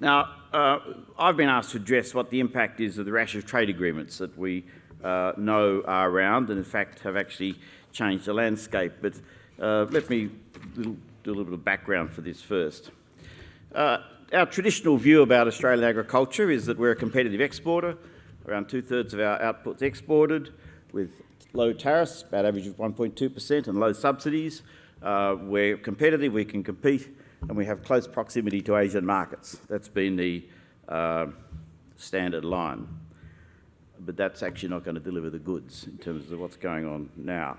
Now, uh, I've been asked to address what the impact is of the rash of trade agreements that we uh, know are around and in fact have actually changed the landscape. But uh, let me do a little bit of background for this first. Uh, our traditional view about Australian agriculture is that we're a competitive exporter. Around two-thirds of our output's exported with low tariffs, about average of 1.2%, and low subsidies. Uh, we're competitive, we can compete, and we have close proximity to Asian markets. That's been the uh, standard line. But that's actually not going to deliver the goods in terms of what's going on now.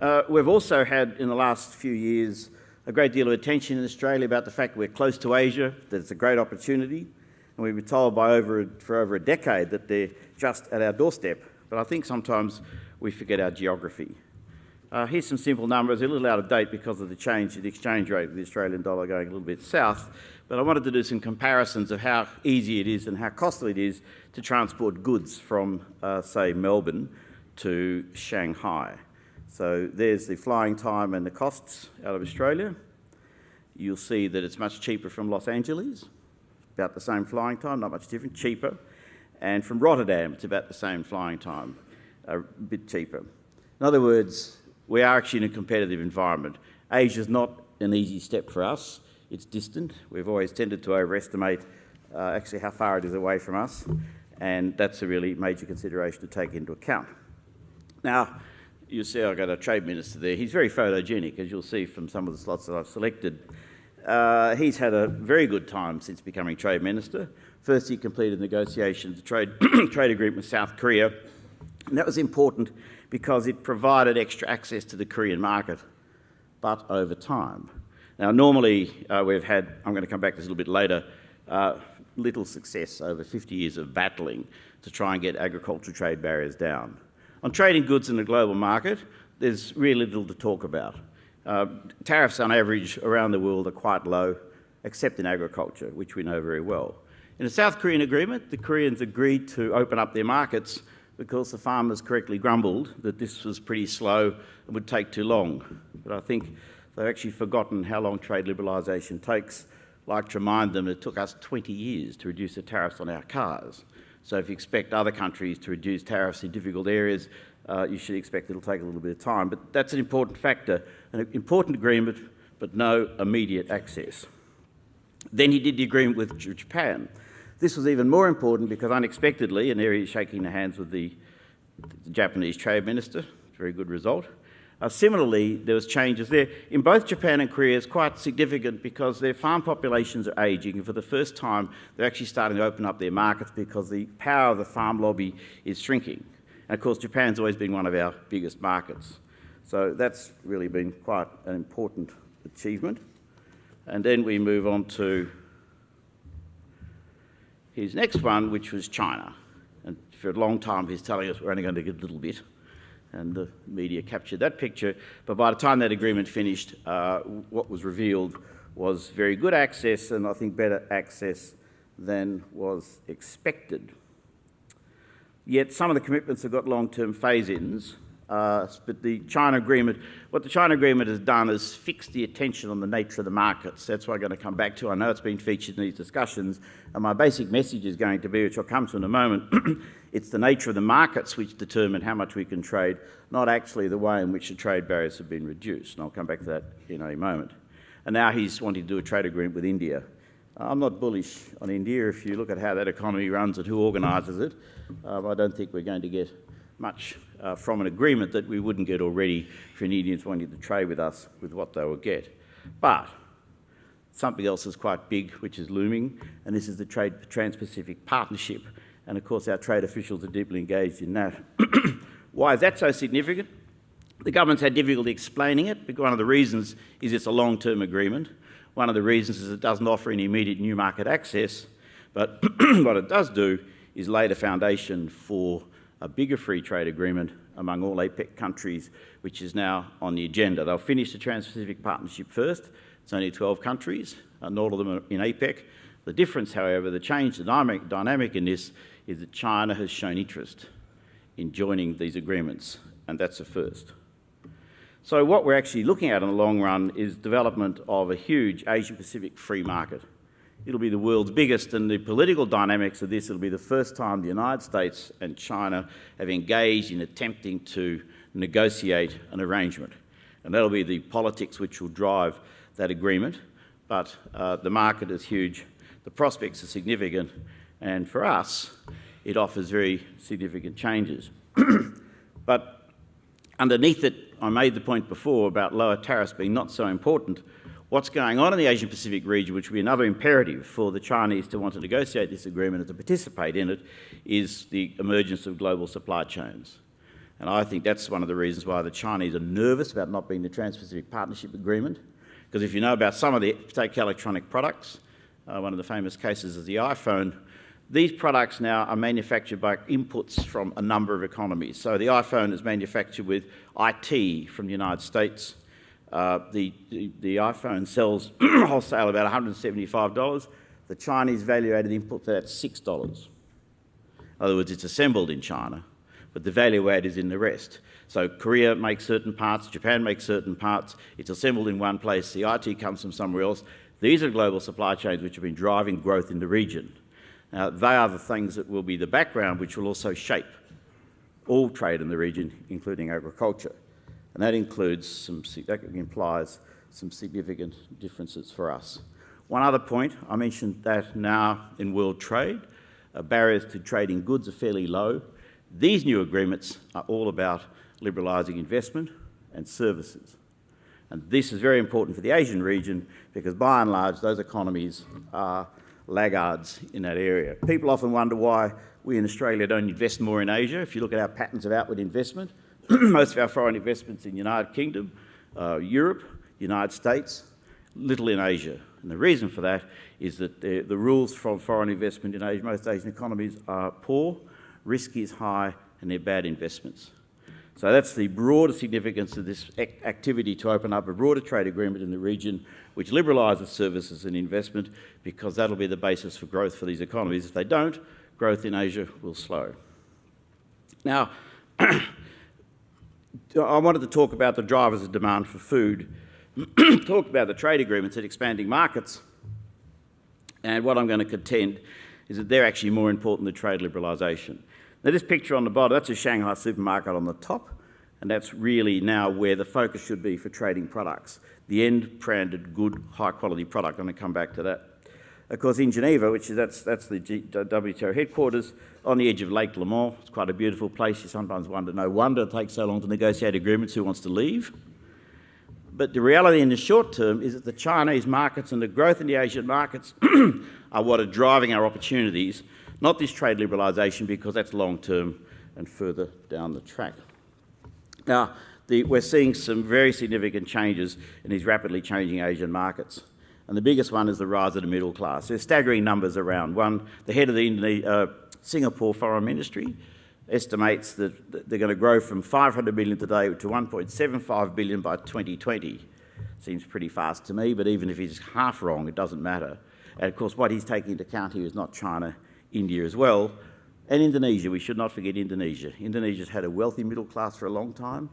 Uh, we've also had, in the last few years, a great deal of attention in Australia about the fact we're close to Asia, that it's a great opportunity, and we've been told by over, for over a decade that they're just at our doorstep. But I think sometimes we forget our geography. Uh, here's some simple numbers, a little out of date because of the change in the exchange rate of the Australian dollar going a little bit south, but I wanted to do some comparisons of how easy it is and how costly it is to transport goods from, uh, say, Melbourne to Shanghai. So there's the flying time and the costs out of Australia. You'll see that it's much cheaper from Los Angeles, about the same flying time, not much different, cheaper. And from Rotterdam, it's about the same flying time, a bit cheaper. In other words, we are actually in a competitive environment. Asia is not an easy step for us. It's distant. We've always tended to overestimate uh, actually how far it is away from us, and that's a really major consideration to take into account. Now, you see I've got a trade minister there. He's very photogenic, as you'll see from some of the slots that I've selected. Uh, he's had a very good time since becoming trade minister. First, he completed negotiations, trade, trade agreement with South Korea, and that was important because it provided extra access to the Korean market, but over time. Now, normally uh, we've had, I'm going to come back to this a little bit later, uh, little success over 50 years of battling to try and get agricultural trade barriers down. On trading goods in the global market, there's really little to talk about. Uh, tariffs on average around the world are quite low, except in agriculture, which we know very well. In the South Korean agreement, the Koreans agreed to open up their markets because the farmers correctly grumbled that this was pretty slow and would take too long. But I think they've actually forgotten how long trade liberalisation takes. I'd like to remind them it took us 20 years to reduce the tariffs on our cars. So if you expect other countries to reduce tariffs in difficult areas, uh, you should expect it'll take a little bit of time. But that's an important factor, an important agreement, but no immediate access. Then he did the agreement with Japan. This was even more important because unexpectedly, and there he's shaking the hands with the, the Japanese trade minister, very good result. Uh, similarly, there was changes there. In both Japan and Korea, it's quite significant because their farm populations are ageing, and for the first time, they're actually starting to open up their markets because the power of the farm lobby is shrinking. And of course, Japan's always been one of our biggest markets. So that's really been quite an important achievement. And then we move on to his next one, which was China. And for a long time, he's telling us we're only going to get a little bit. And the media captured that picture. But by the time that agreement finished, uh, what was revealed was very good access, and I think better access than was expected. Yet some of the commitments have got long-term phase-ins, uh, but the China agreement, what the China agreement has done is fix the attention on the nature of the markets. That's what I'm going to come back to. I know it's been featured in these discussions, and my basic message is going to be, which I'll come to in a moment, it's the nature of the markets which determine how much we can trade, not actually the way in which the trade barriers have been reduced. And I'll come back to that in a moment. And now he's wanting to do a trade agreement with India. I'm not bullish on India. If you look at how that economy runs and who organises it, um, I don't think we're going to get much uh, from an agreement that we wouldn't get already for Indians wanting to trade with us with what they would get. But something else is quite big, which is looming, and this is the Trade Trans-Pacific Partnership. And of course, our trade officials are deeply engaged in that. Why is that so significant? The government's had difficulty explaining it, but one of the reasons is it's a long-term agreement. One of the reasons is it doesn't offer any immediate new market access, but what it does do is lay the foundation for a bigger free trade agreement among all APEC countries, which is now on the agenda. They'll finish the Trans-Pacific Partnership first. It's only 12 countries, uh, and all of them are in APEC. The difference, however, the change, the dynamic, dynamic in this is that China has shown interest in joining these agreements, and that's a first. So what we're actually looking at in the long run is development of a huge Asia-Pacific free market. It'll be the world's biggest, and the political dynamics of this, it'll be the first time the United States and China have engaged in attempting to negotiate an arrangement. And that'll be the politics which will drive that agreement. But uh, the market is huge, the prospects are significant, and for us, it offers very significant changes. but underneath it, I made the point before about lower tariffs being not so important what's going on in the Asian Pacific region, which will be another imperative for the Chinese to want to negotiate this agreement and to participate in it, is the emergence of global supply chains. And I think that's one of the reasons why the Chinese are nervous about not being the Trans-Pacific Partnership Agreement. Because if you know about some of the, take electronic products, uh, one of the famous cases is the iPhone, these products now are manufactured by inputs from a number of economies. So the iPhone is manufactured with IT from the United States, uh, the, the, the, iPhone sells wholesale about $175. The Chinese value-added input for that's $6. In other words, it's assembled in China, but the value add is in the rest. So Korea makes certain parts, Japan makes certain parts, it's assembled in one place, the IT comes from somewhere else. These are global supply chains which have been driving growth in the region. They are the things that will be the background which will also shape all trade in the region, including agriculture. And that includes some, that implies some significant differences for us. One other point, I mentioned that now in world trade, uh, barriers to trading goods are fairly low. These new agreements are all about liberalising investment and services. And this is very important for the Asian region because by and large those economies are laggards in that area. People often wonder why we in Australia don't invest more in Asia. If you look at our patterns of outward investment, most of our foreign investments in the United Kingdom, uh, Europe, United States, little in Asia. And the reason for that is that the, the rules from foreign investment in Asia, most Asian economies are poor, risk is high, and they're bad investments. So that's the broader significance of this activity to open up a broader trade agreement in the region which liberalises services and investment because that'll be the basis for growth for these economies. If they don't, growth in Asia will slow. Now, I wanted to talk about the drivers of demand for food, talk about the trade agreements and expanding markets, and what I'm going to contend is that they're actually more important than trade liberalisation. Now this picture on the bottom, that's a Shanghai supermarket on the top, and that's really now where the focus should be for trading products. The end branded, good, high quality product. I'm going to come back to that. Of course, in Geneva, which is that's, that's the G WTO headquarters, on the edge of Lake Leman. It's quite a beautiful place. You sometimes wonder, no wonder it takes so long to negotiate agreements, who wants to leave? But the reality in the short term is that the Chinese markets and the growth in the Asian markets are what are driving our opportunities, not this trade liberalisation, because that's long term and further down the track. Now, the, we're seeing some very significant changes in these rapidly changing Asian markets. And the biggest one is the rise of the middle class. There's staggering numbers around. One, the head of the uh, Singapore Foreign Ministry estimates that they're going to grow from 500 billion today to 1.75 billion by 2020. Seems pretty fast to me, but even if he's half wrong, it doesn't matter. And of course, what he's taking into account here is not China, India as well, and Indonesia. We should not forget Indonesia. Indonesia's had a wealthy middle class for a long time,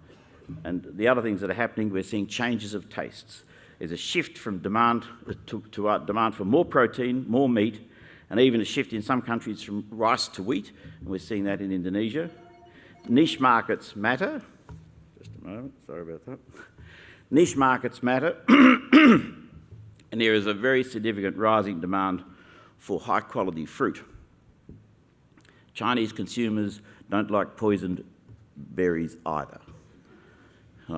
and the other things that are happening, we're seeing changes of tastes. There's a shift from demand to, to uh, demand for more protein, more meat, and even a shift in some countries from rice to wheat. And we're seeing that in Indonesia. Niche markets matter. Just a moment, sorry about that. Niche markets matter. and there is a very significant rising demand for high quality fruit. Chinese consumers don't like poisoned berries either.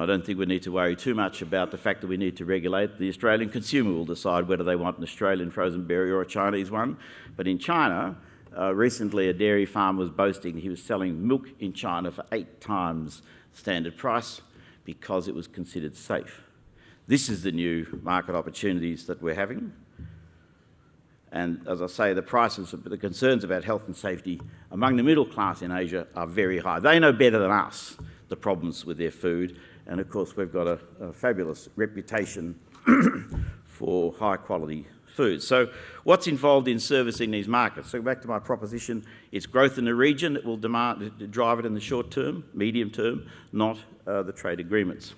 I don't think we need to worry too much about the fact that we need to regulate. The Australian consumer will decide whether they want an Australian frozen berry or a Chinese one. But in China, uh, recently a dairy farm was boasting he was selling milk in China for eight times standard price because it was considered safe. This is the new market opportunities that we're having. And as I say, the prices, the concerns about health and safety among the middle class in Asia are very high. They know better than us the problems with their food and of course, we've got a, a fabulous reputation for high quality food. So what's involved in servicing these markets? So back to my proposition, it's growth in the region that will demand, drive it in the short term, medium term, not uh, the trade agreements.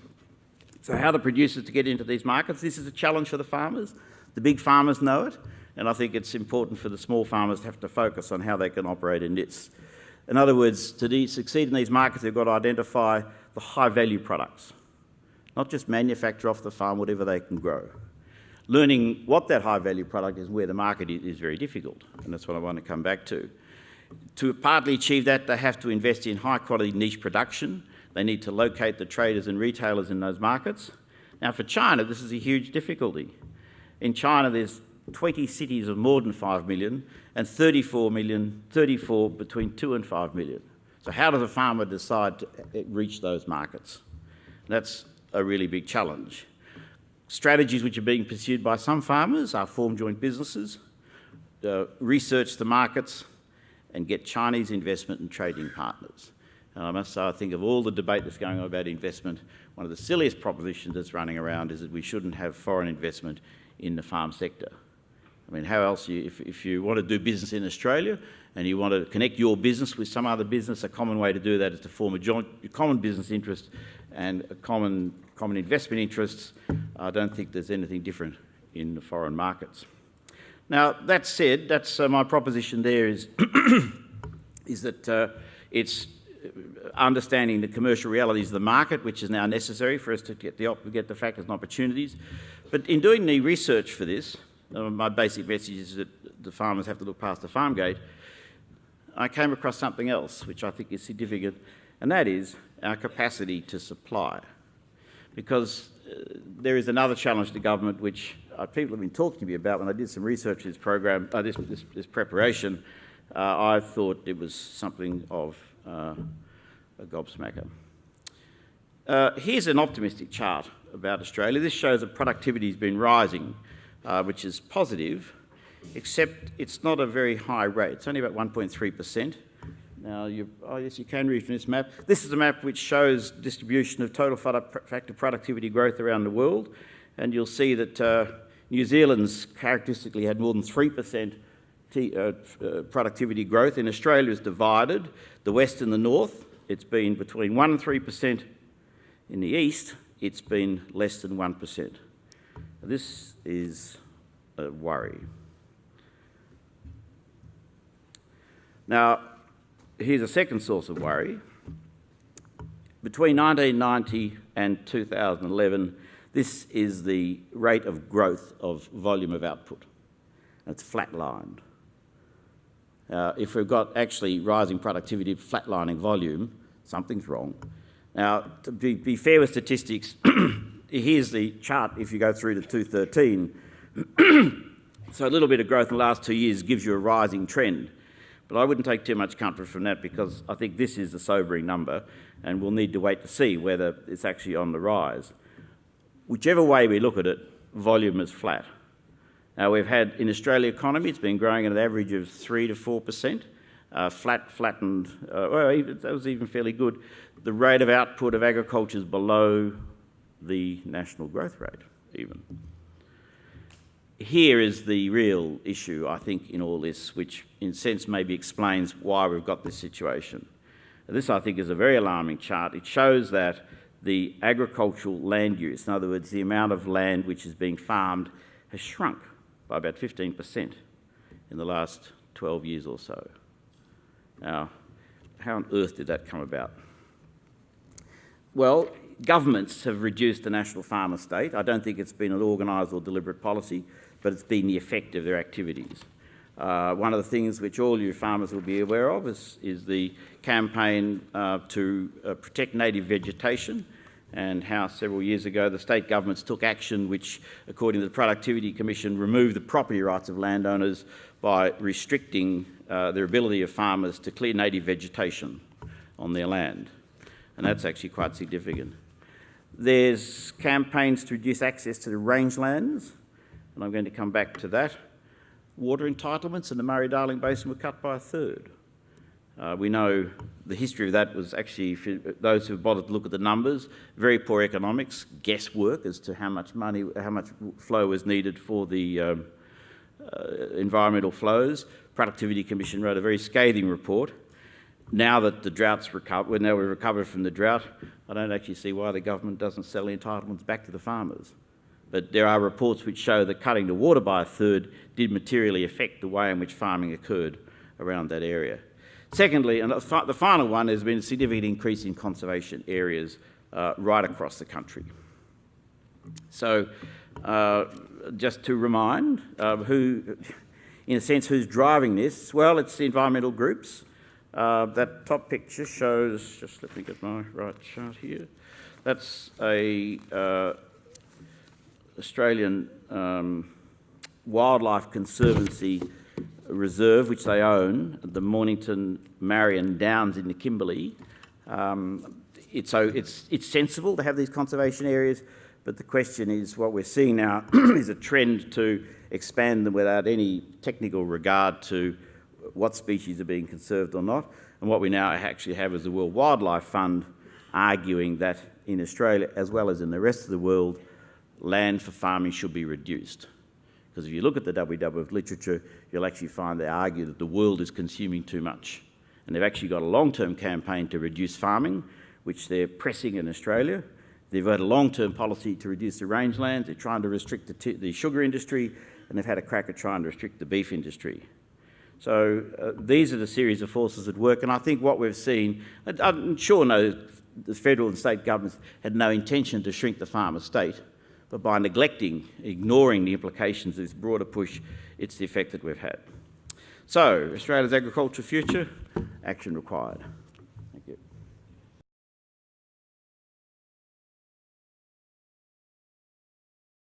So how the producers to get into these markets? This is a challenge for the farmers. The big farmers know it. and I think it's important for the small farmers to have to focus on how they can operate in this. In other words, to succeed in these markets, they've got to identify the high-value products, not just manufacture off the farm whatever they can grow. Learning what that high-value product is and where the market is, is very difficult, and that's what I want to come back to. To partly achieve that, they have to invest in high-quality niche production. They need to locate the traders and retailers in those markets. Now, for China, this is a huge difficulty. In China, there's 20 cities of more than 5 million and 34 million, 34 between 2 and 5 million. So how does a farmer decide to reach those markets? That's a really big challenge. Strategies which are being pursued by some farmers are form joint businesses, uh, research the markets, and get Chinese investment and trading partners. And I must say, I think of all the debate that's going on about investment, one of the silliest propositions that's running around is that we shouldn't have foreign investment in the farm sector. I mean, how else, you, if, if you want to do business in Australia and you want to connect your business with some other business, a common way to do that is to form a joint, a common business interest and a common, common investment interests. I don't think there's anything different in the foreign markets. Now, that said, that's uh, my proposition there is, is that uh, it's understanding the commercial realities of the market, which is now necessary for us to get the, get the factors and opportunities. But in doing the research for this, uh, my basic message is that the farmers have to look past the farm gate. I came across something else which I think is significant, and that is our capacity to supply. Because uh, there is another challenge to government which uh, people have been talking to me about when I did some research in this program, uh, this, this, this, preparation. Uh, I thought it was something of uh, a gobsmacker. here's an optimistic chart about Australia. This shows that productivity has been rising uh, which is positive, except it's not a very high rate. It's only about 1.3%. Now, you, oh yes, you can read from this map. This is a map which shows distribution of total factor productivity growth around the world, and you'll see that uh, New Zealand's characteristically had more than 3% uh, uh, productivity growth. In Australia, it's divided, the west and the north. It's been between 1 and 3%. In the east, it's been less than 1%. This is a worry. Now, here's a second source of worry. Between 1990 and 2011, this is the rate of growth of volume of output. It's flatlined. Uh, if we've got actually rising productivity, flatlining volume, something's wrong. Now, to be, be fair with statistics, here's the chart if you go through to 213. so a little bit of growth in the last two years gives you a rising trend. But I wouldn't take too much comfort from that because I think this is a sobering number and we'll need to wait to see whether it's actually on the rise. Whichever way we look at it, volume is flat. Now we've had, in Australia economy, it's been growing at an average of 3 to 4%, uh, flat, flattened, uh, well, that was even fairly good. The rate of output of agriculture is below the national growth rate, even. Here is the real issue, I think, in all this, which in a sense maybe explains why we've got this situation. This, I think, is a very alarming chart. It shows that the agricultural land use, in other words, the amount of land which is being farmed, has shrunk by about 15% in the last 12 years or so. Now, how on earth did that come about? Well, governments have reduced the national farm estate. I don't think it's been an organised or deliberate policy, but it's been the effect of their activities. Uh, one of the things which all you farmers will be aware of is, is the campaign uh, to uh, protect native vegetation and how several years ago the state governments took action which, according to the Productivity Commission, removed the property rights of landowners by restricting uh, their ability of farmers to clear native vegetation on their land. And that's actually quite significant. There's campaigns to reduce access to the rangelands, and I'm going to come back to that. Water entitlements in the Murray-Darling Basin were cut by a third. Uh, we know the history of that was actually, you, those who bothered to look at the numbers, very poor economics, guesswork as to how much money, how much flow was needed for the um, uh, environmental flows. Productivity Commission wrote a very scathing report now that the drought's recovered, now we've recovered from the drought, I don't actually see why the government doesn't sell entitlements back to the farmers. but there are reports which show that cutting the water by a third did materially affect the way in which farming occurred around that area. Secondly, and the final one, has been a significant increase in conservation areas uh, right across the country. So, uh, just to remind uh, who, in a sense, who's driving this, well, it's the environmental groups. Uh, that top picture shows, just let me get my right chart here. That's a uh, Australian um, Wildlife Conservancy reserve, which they own, the Mornington Marion Downs in the Kimberley. Um, it's, so it's, it's sensible to have these conservation areas, but the question is what we're seeing now is a trend to expand them without any technical regard to what species are being conserved or not. And what we now actually have is the World Wildlife Fund arguing that in Australia, as well as in the rest of the world, land for farming should be reduced. Because if you look at the WWF literature, you'll actually find they argue that the world is consuming too much. And they've actually got a long-term campaign to reduce farming, which they're pressing in Australia. They've had a long-term policy to reduce the rangelands. They're trying to restrict the, the, sugar industry, and they've had a crack at trying to restrict the beef industry. So uh, these are the series of forces at work, and I think what we've seen, I'm sure no, the federal and state governments had no intention to shrink the farmer state, but by neglecting, ignoring the implications of this broader push, it's the effect that we've had. So, Australia's agricultural future, action required.